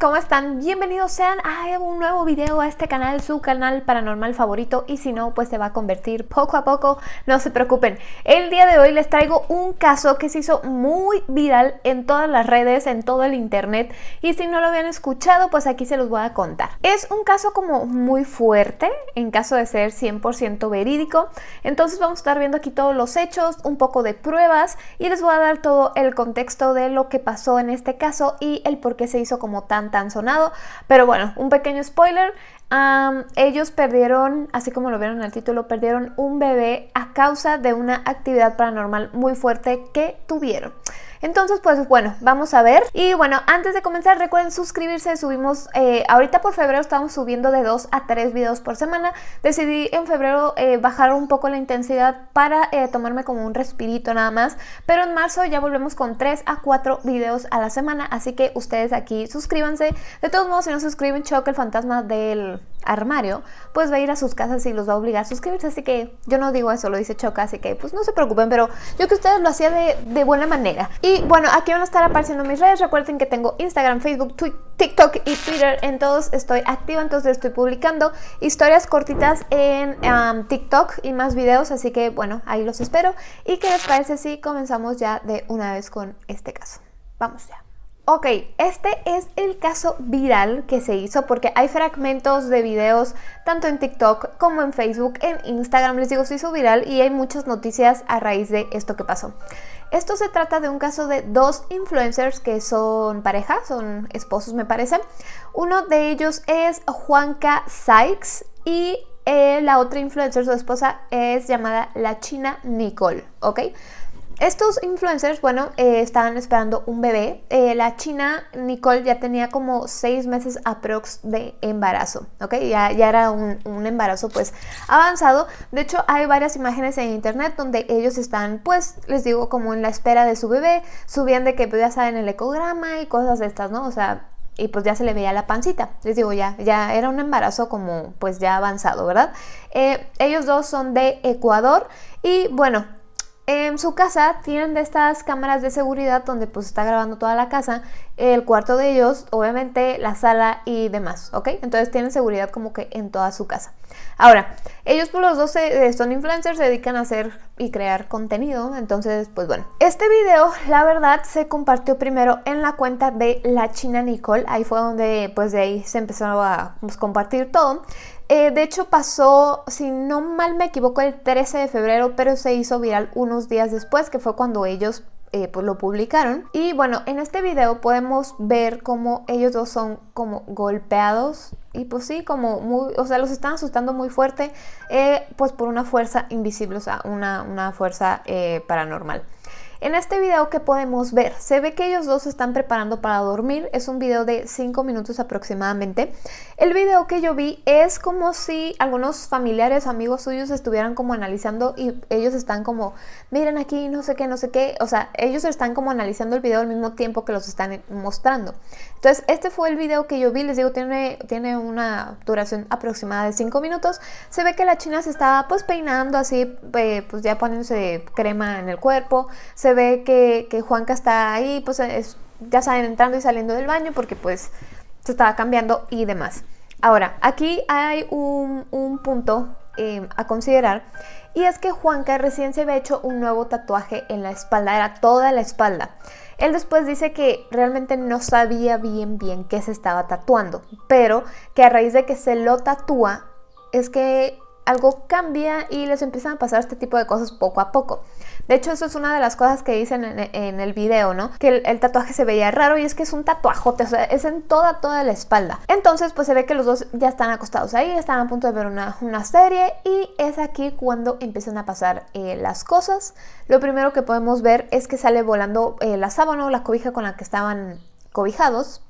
¿cómo están? Bienvenidos sean a un nuevo video a este canal, su canal paranormal favorito y si no, pues se va a convertir poco a poco, no se preocupen. El día de hoy les traigo un caso que se hizo muy viral en todas las redes, en todo el internet y si no lo habían escuchado, pues aquí se los voy a contar. Es un caso como muy fuerte, en caso de ser 100% verídico, entonces vamos a estar viendo aquí todos los hechos, un poco de pruebas y les voy a dar todo el contexto de lo que pasó en este caso y el por qué se hizo como tan tan sonado. Pero bueno, un pequeño spoiler. ellos perdieron, así como lo vieron en el título, perdieron un bebé a causa de una actividad paranormal muy fuerte que tuvieron. Entonces, pues bueno, vamos a ver. Y bueno, antes de comenzar, recuerden suscribirse. Subimos, eh, ahorita por febrero estamos subiendo de 2 a 3 videos por semana. Decidí en febrero eh, bajar un poco la intensidad para eh, tomarme como un respirito nada más. Pero en marzo ya volvemos con 3 a 4 videos a la semana. Así que ustedes aquí suscríbanse. De todos modos, si no suscriben, choque el fantasma del armario, pues va a ir a sus casas y los va a obligar a suscribirse. Así que yo no digo eso, lo dice Choca, así que pues no se preocupen. Pero yo que ustedes lo hacía de, buena manera. Y bueno, aquí van a estar apareciendo mis redes. Recuerden que tengo Instagram, Facebook, TikTok y Twitter. En todos estoy activa, entonces estoy publicando historias cortitas en TikTok y más videos. Así que bueno, ahí los espero. ¿Y qué les parece si comenzamos ya de una vez con este caso? Vamos ya. Ok, este es el caso viral que se hizo porque hay fragmentos de videos tanto en TikTok como en Facebook, en Instagram, les digo, se hizo viral y hay muchas noticias a raíz de esto que pasó. Esto se trata de un caso de dos influencers que son pareja, son esposos me parece. Uno de ellos es Juanca Sykes y eh, la otra influencer, su esposa, es llamada la China Nicole, ¿ok? Estos influencers, bueno, eh, estaban esperando un bebé. Eh, la china Nicole ya tenía como seis meses aprox de embarazo, ¿ok? Ya, era un, embarazo pues avanzado. De hecho, hay varias imágenes en internet donde ellos están, pues, les digo, como en la espera de su bebé. Subían de que pues, ya saben el ecograma y cosas de estas, ¿no? O sea, y pues ya se le veía la pancita. Les digo, ya, ya era un embarazo como pues ya avanzado, ¿verdad? Eh, ellos dos son de Ecuador y bueno, en su casa tienen de estas cámaras de seguridad donde pues está grabando toda la casa, el cuarto de ellos, obviamente la sala y demás, ¿ok? Entonces tienen seguridad como que en toda su casa. Ahora, ellos por pues, los dos eh, son influencers, se dedican a hacer y crear contenido, entonces pues bueno. Este video, la verdad, se compartió primero en la cuenta de la china Nicole, ahí fue donde pues de ahí se empezó a pues, compartir todo. Eh, de hecho pasó, si no mal me equivoco, el 13 de febrero, pero se hizo viral unos días después, que fue cuando ellos eh, pues lo publicaron. Y bueno, en este video podemos ver cómo ellos dos son como golpeados y pues sí, como muy, o sea, los están asustando muy fuerte, eh, pues por una fuerza invisible, o sea, una, una fuerza paranormal. En este video que podemos ver, se ve que ellos dos se están preparando para dormir, es un video de 5 minutos aproximadamente. El video que yo vi es como si algunos familiares amigos suyos estuvieran como analizando y ellos están como, miren aquí, no sé qué, no sé qué, o sea, ellos están como analizando el video al mismo tiempo que los están mostrando. Entonces, este fue el video que yo vi, les digo, tiene, tiene una duración aproximada de 5 minutos. Se ve que la china se estaba pues peinando así, eh, pues ya poniéndose crema en el cuerpo, ve que, Juanca está ahí, pues ya saben, entrando y saliendo del baño porque pues se estaba cambiando y demás. Ahora, aquí hay un, punto em, a considerar y es que Juanca recién se había hecho un nuevo tatuaje en la espalda, era toda la espalda. Él después dice que realmente no sabía bien bien qué se estaba tatuando, pero que a raíz de que se lo tatúa es que algo cambia y les empiezan a pasar este tipo de cosas poco a poco. De hecho, eso es una de las cosas que dicen en, el video, ¿no? Que el, tatuaje se veía raro y es que es un tatuajote, o sea, es en toda, toda la espalda. Entonces, pues se ve que los dos ya están acostados ahí, están a punto de ver una, serie y es aquí cuando empiezan a pasar eh, las cosas. Lo primero que podemos ver es que sale volando eh, la sábana o la cobija con la que estaban cobijados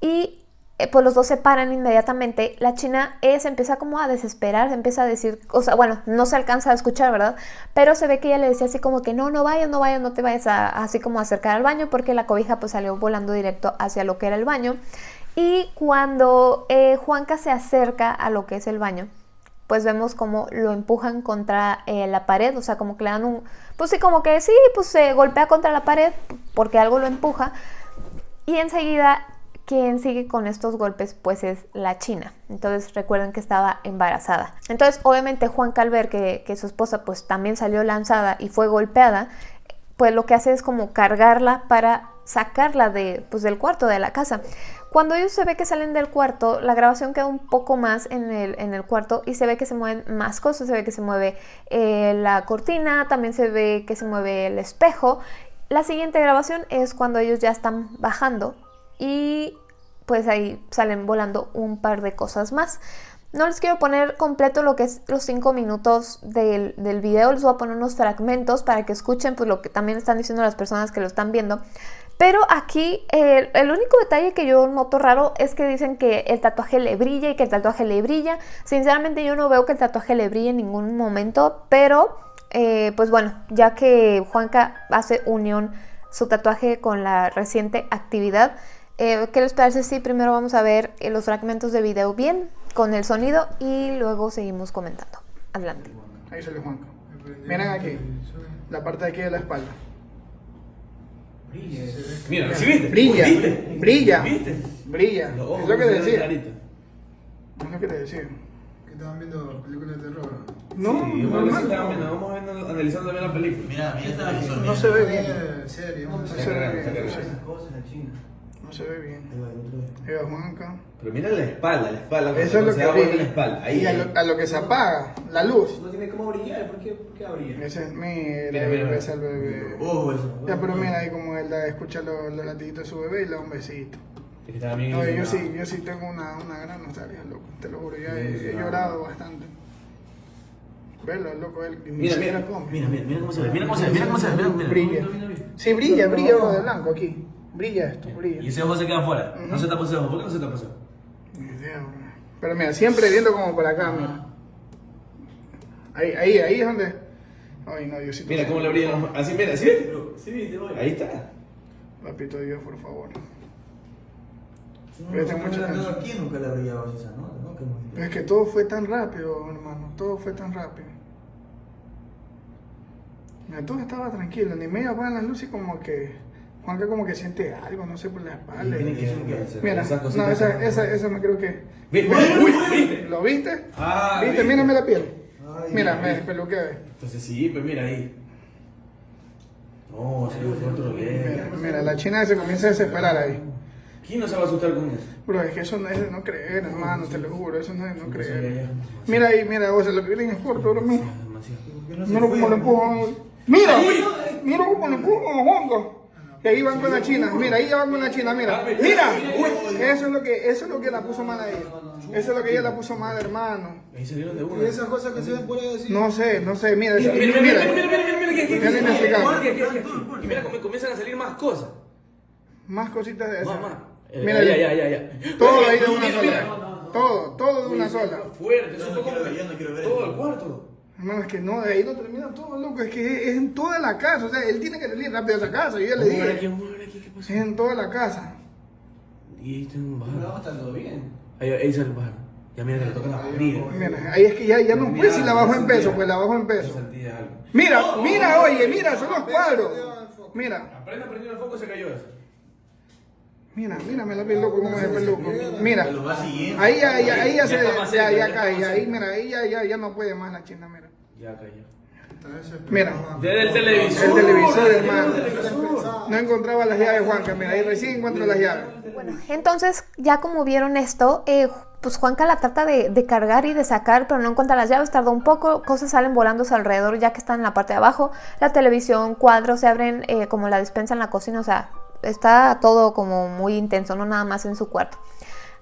y pues los dos se paran inmediatamente, la china eh, se empieza como a desesperar, se empieza a decir, o sea, bueno, no se alcanza a escuchar, ¿verdad? Pero se ve que ella le decía así como que no, no vayas, no vayas, no te vayas a, así como acercar al baño porque la cobija pues salió volando directo hacia lo que era el baño. Y cuando eh, Juanca se acerca a lo que es el baño, pues vemos como lo empujan contra la pared, o sea, como que le dan un, pues sí, como que sí, pues se golpea contra la pared porque algo lo empuja y enseguida quien sigue con estos golpes pues es la China. Entonces recuerden que estaba embarazada. Entonces obviamente Juan Calver, que, su esposa pues también salió lanzada y fue golpeada, pues lo que hace es como cargarla para sacarla de, pues, del cuarto de la casa. Cuando ellos se ve que salen del cuarto, la grabación queda un poco más en el, en el cuarto y se ve que se mueven más cosas, se ve que se mueve eh, la cortina, también se ve que se mueve el espejo. La siguiente grabación es cuando ellos ya están bajando y pues ahí salen volando un par de cosas más. No les quiero poner completo lo que es los 5 minutos del, del, video, les voy a poner unos fragmentos para que escuchen pues, lo que también están diciendo las personas que lo están viendo. Pero aquí el, único detalle que yo noto raro es que dicen que el tatuaje le brilla y que el tatuaje le brilla. Sinceramente yo no veo que el tatuaje le brille en ningún momento, pero eh, pues bueno, ya que Juanca hace unión su tatuaje con la reciente actividad, eh, ¿qué les parece si primero vamos a ver eh, los fragmentos de video bien, con el sonido y luego seguimos comentando? Adelante. Ahí sale Juanca. Miren aquí, la parte de aquí de la espalda. Mira, ¿sí viste? Brilla, ¿Viste? brilla, ¿Viste? brilla. Ojos Es lo que te decía. Es lo que te decía. Que estaban viendo películas de terror. No, Sí, vamos, a ver si normal. estamos viendo, vamos viendo, analizando también la película. Mira, mira esta. No se ve bien. Eh, serio, No no se ve bien. No se- se ve bien. Ahí va, el otro vez. Ahí va Juanca. Pero mira la espalda, la espalda. Eso es lo se que vuelta brilla. la espalda. Ahí, Y a lo, a lo que se apaga, la luz. No tiene cómo brillar, ¿por qué, por qué va a brillar? Ese es, mira, Mira, mira, el bebé. Ojo, eso. Ya, pero mira ahí como él da- escucha los, los latiditos de su bebé y le da un besito. Es que estaba bien No, yo sí, yo sí tengo una, una gran nostalgia, loco. Te lo juro, ya he, llorado bastante. Verlo, loco, él. Mira, mira. Mira, mira, mira cómo se ve, mira cómo se ve, mira cómo se ve, mira, mira. Brilla. Sí, brilla, brilla de blanco aquí. Brilla esto, Y brilla. ese ojo se queda afuera. No Ujú. se tapa ese ojo. ¿Por qué no se tapa ese ojo? Pero mira, siempre viendo como por acá, mira. Ahí, ahí, ahí es donde. Ay, no, Diosito. Mira cómo le brillan los Así, mira, ¿sí? Sí, voy. Ahí está. Papito Dios, por favor. No, Presta no, mucha no, atención. Aquí nunca le brillaba esa nota, ¿no? Pero es que todo fue tan rápido, hermano. Todo fue tan rápido. Mira, todo estaba tranquilo. Ni medio apagan las luces y como que. Juanca como que siente algo, no sé, por la espalda. Que- Mira, esas no, esa, esa, esa me creo que. Uy, uy, ¿viste? ¿Lo viste? Ah, ¿Viste? Mírame la piel. Ay, Mira, me despeluqué. Entonces sí, pues mira ahí. No, se le fue otro Mira, mira, la china se comienza a desesperar ahí. ¿Quién no se va a asustar con eso? Bro, es que eso no es de no creer, hermano, te lo juro, eso no es de no creer. Mira ahí, mira, o sea, lo que viene es corto, bro, mira. Demasiado. ¿Por qué no se Mira cómo lo empujan. Mira, mira cómo lo empujan, Juanca. Que ahí van con la china, mira, ahí ya van con la china, mira. Mira, eso es lo que, eso es lo que la puso mal ahí. Eso es lo que ella la puso mal, hermano. Ahí salieron de una. Y esas cosas que se ven por ahí así. No sé, no sé, mira, Mira, mira, mira, mira, mira, mira. mira. Y mira comienzan a salir más cosas. Más cositas de esas. Eh, Mira, ya, ya, ya, ya. todo ahí de una Mira, mira. sola. Todo, todo de una sola. Fuerte, eso Yo fue no quiero como todo el cuarto. Hermano, es que no, de ahí no termina todo, loco. Es que es, es en toda la casa. O sea, él tiene que salir rápido a esa casa. Yo ya le a aquí, dije. vamos a ver aquí, ¿qué pasó? Es en toda la casa. Y ahí está un No, está todo bien. Ahí, ahí sale el bajo. Ya mira que le toca la barriga. Mira, ahí es que ya, ya no puede si la bajo en peso, pues la bajo en peso. Mira, mira, oye, mira, son los cuadros. Mira, Apenas prendió el foco se cayó eso. Mira, mira, me la vi loco como es el peluco. Mira, ahí ya, ya, ahí ya se, ya, ya cae, ahí, mira, ahí ya, ya, ya no puede más la china, mira. Ya cayó. Mira. Desde el televisor. El televisor, hermano. No encontraba las llaves, Juanca, mira, ahí recién encuentro las llaves. Bueno, entonces ya como vieron esto, eh, pues Juanca la trata de, de cargar y de sacar, pero no encuentra las llaves, tardó un poco, cosas salen volando a su alrededor ya que están en la parte de abajo, la televisión, cuadros se abren eh, como la despensa en la cocina, o sea, está todo como muy intenso, no nada más en su cuarto.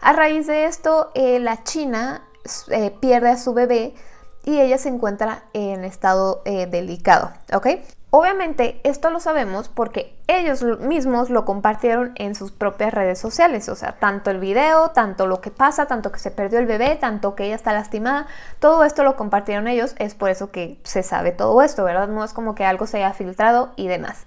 A raíz de esto, eh, la china eh, pierde a su bebé y ella se encuentra en estado eh, delicado, ¿ok? Obviamente esto lo sabemos porque ellos mismos lo compartieron en sus propias redes sociales, o sea, tanto el video, tanto lo que pasa, tanto que se perdió el bebé, tanto que ella está lastimada, todo esto lo compartieron ellos, es por eso que se sabe todo esto, ¿verdad? No es como que algo se haya filtrado y demás.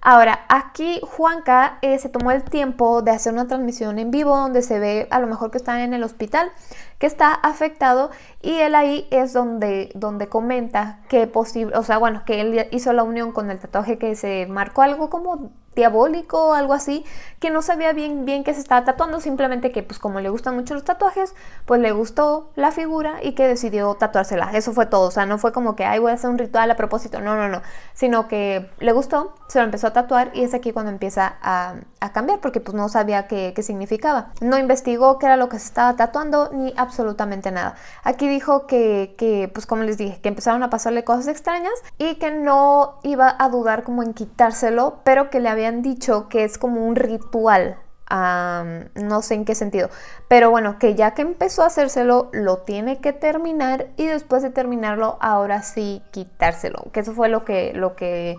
Ahora, aquí Juanca eh, se tomó el tiempo de hacer una transmisión en vivo donde se ve a lo mejor que están en el hospital que está afectado y él ahí es donde, donde comenta que posible, o sea, bueno, que él hizo la unión con el tatuaje que se marcó algo como diabólico o algo así, que no sabía bien bien que se estaba tatuando, simplemente que pues como le gustan mucho los tatuajes, pues le gustó la figura y que decidió tatuársela. Eso fue todo, o sea, no fue como que, ay, voy a hacer un ritual a propósito, no, no, no, sino que le gustó, se lo empezó a tatuar y es aquí cuando empieza a, a cambiar, porque pues no sabía qué, qué significaba. No investigó qué era lo que se estaba tatuando ni absolutamente nada. Aquí dijo que, que, pues como les dije, que empezaron a pasarle cosas extrañas y que no iba a dudar como en quitárselo, pero que le había dicho que es como un ritual. no sé en qué sentido. Pero bueno, que ya que empezó a hacérselo, lo tiene que terminar y después de terminarlo, ahora sí quitárselo. Que eso fue lo que, lo que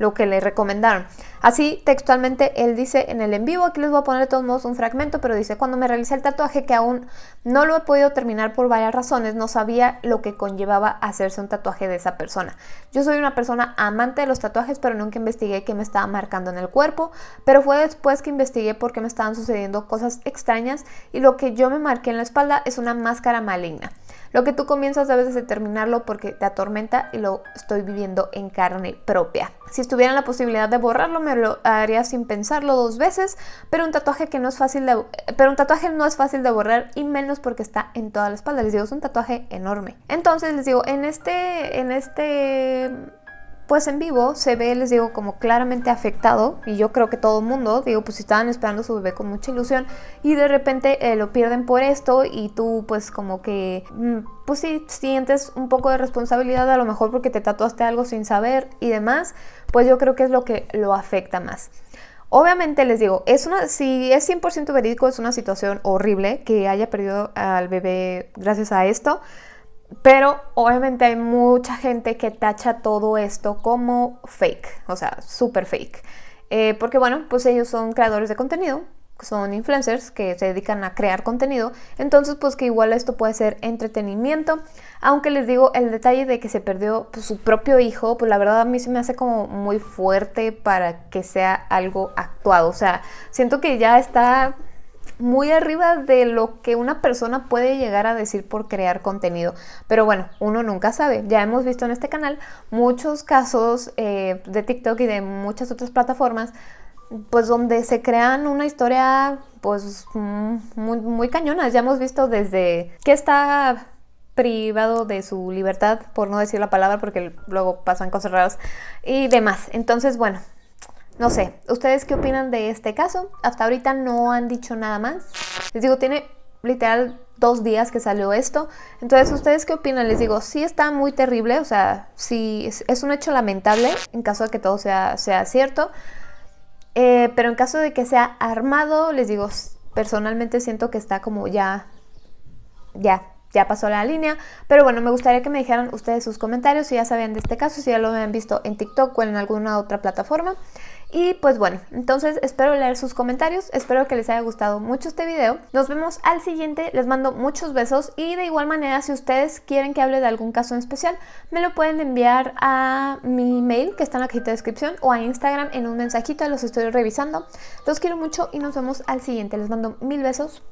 lo que le recomendaron. Así textualmente él dice en el en vivo, aquí les voy a poner de todos modos un fragmento, pero dice, cuando me realicé el tatuaje que aún no lo he podido terminar por varias razones, no sabía lo que conllevaba hacerse un tatuaje de esa persona. Yo soy una persona amante de los tatuajes, pero nunca investigué qué me estaba marcando en el cuerpo, pero fue después que investigué por qué me estaban sucediendo cosas extrañas y lo que yo me marqué en la espalda es una máscara maligna. Lo que tú comienzas debes de terminarlo porque te atormenta y lo estoy viviendo en carne propia. Si estuviera la posibilidad de borrarlo, me lo haría sin pensarlo dos veces, pero un tatuaje que no es fácil de, pero un tatuaje no es fácil de borrar y menos porque está en toda la espalda. Les digo, es un tatuaje enorme. Entonces les digo, en este, en este pues en vivo se ve, les digo, como claramente afectado y yo creo que todo el mundo, digo, pues estaban esperando su bebé con mucha ilusión y de repente eh, lo pierden por esto y tú pues como que, mm, pues sí, sientes un poco de responsabilidad a lo mejor porque te tatuaste algo sin saber y demás, pues yo creo que es lo que lo afecta más. Obviamente les digo, es una, si es 100% verídico, es una situación horrible que haya perdido al bebé gracias a esto. Pero obviamente hay mucha gente que tacha todo esto como fake, o sea, súper fake. Eh, porque bueno, pues ellos son creadores de contenido, son influencers que se dedican a crear contenido, entonces pues que igual esto puede ser entretenimiento, aunque les digo el detalle de que se perdió pues, su propio hijo, pues la verdad a mí se me hace como muy fuerte para que sea algo actuado, o sea, siento que ya está muy arriba de lo que una persona puede llegar a decir por crear contenido. Pero bueno, uno nunca sabe. Ya hemos visto en este canal muchos casos eh, de TikTok y de muchas otras plataformas pues donde se crean una historia pues mm, muy, muy cañonas. Ya hemos visto desde que está privado de su libertad, por no decir la palabra, porque luego pasan cosas raras y demás. Entonces, bueno, no sé, ¿ustedes qué opinan de este caso? Hasta ahorita no han dicho nada más. Les digo, tiene literal dos días que salió esto. Entonces, ¿ustedes qué opinan? Les digo, sí está muy terrible, o sea, sí es, un hecho lamentable en caso de que todo sea, sea cierto. Eh, pero en caso de que sea armado, les digo, personalmente siento que está como ya, ya, ya pasó la línea. Pero bueno, me gustaría que me dijeran ustedes sus comentarios si ya sabían de este caso, si ya lo habían visto en TikTok o en alguna otra plataforma. Y pues bueno, entonces espero leer sus comentarios, espero que les haya gustado mucho este video. Nos vemos al siguiente, les mando muchos besos y de igual manera si ustedes quieren que hable de algún caso en especial, me lo pueden enviar a mi mail que está en la cajita de descripción o a Instagram en un mensajito, los estoy revisando. Los quiero mucho y nos vemos al siguiente, les mando mil besos.